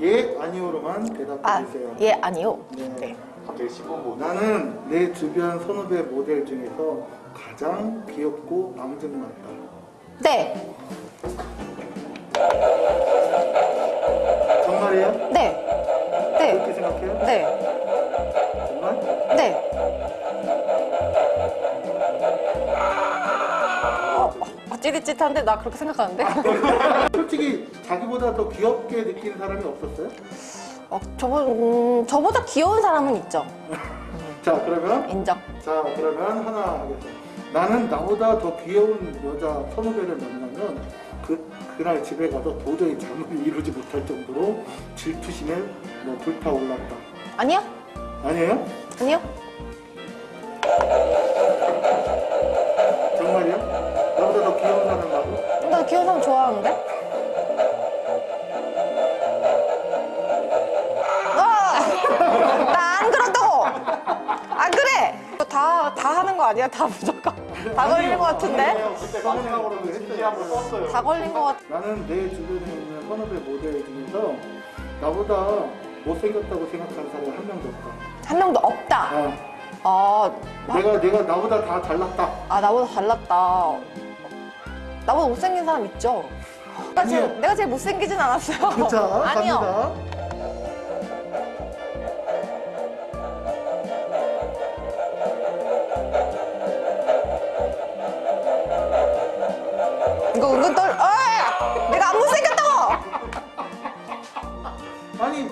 예, 아니오로만 대답해 아, 주세요. 예, 아니요. 네. 네. 갑자기 10번 보 나는 내 주변 선후배 모델 중에서 가장 귀엽고 앙증맞다. 네. 정말이에요? 네. 네. 그렇게 생각해요? 네. 정말? 네. 찌릿찌릿한데 나 그렇게 생각하는데? 솔직히 자기보다 더 귀엽게 느끼는 사람이 없었어요? 어, 저보, 음, 저보다 귀여운 사람은 있죠. 자, 그러면 인정. 자, 그러면 하나 하겠습니다. 나는 나보다 더 귀여운 여자 선후배를 만나면 그 그날 집에 가서 도저히 잠을 이루지 못할 정도로 질투심에 뭐 불타올랐다. 아니요? 아니에요? 아니요? 사람 좋아하는데? 아! 나안 그렇다고! 안 그래! 다, 다 하는 거 아니야? 다 무조건. 다 걸리는 거 같은데? 아니에요. 그때 저번에 마지막으로 그거 진지 했어요. 한번 썼어요 다 걸린 거 같... 나는 내 주변에 있는 선후배 모델 중에서 나보다 못생겼다고 생각하는 사람이 한 명도 없다. 한 명도 없다. 아, 아, 내가 내가 나보다 다 잘났다. 아 나보다 달랐다. 나보다 못생긴 사람 있죠? 내가 제일. 내가 제일 못생기진 않았어요. 자, 아니요. 갑니다. 이거 은근 떨, 어! 내가 안 못생겼다고! 아니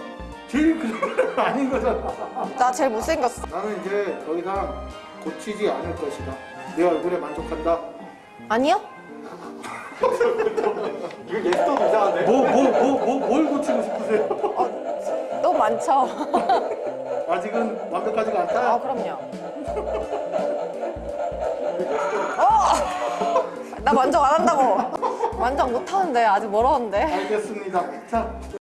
제일 그런 건 아닌 거잖아. 나 제일 못생겼어. 나는 이제 더 이상 고치지 않을 것이다. 내 얼굴에 만족한다. 아니요? 이거 예스도 이상한데? 뭐 뭐 뭐 뭐 뭘 고치고 싶으세요? 어, 너무 많죠? 아직은 완벽하지가 아, 않다. 그럼요. 어! 나 만족 안 한다고. 만족 못 하는데, 아직 멀었는데. 알겠습니다. 자,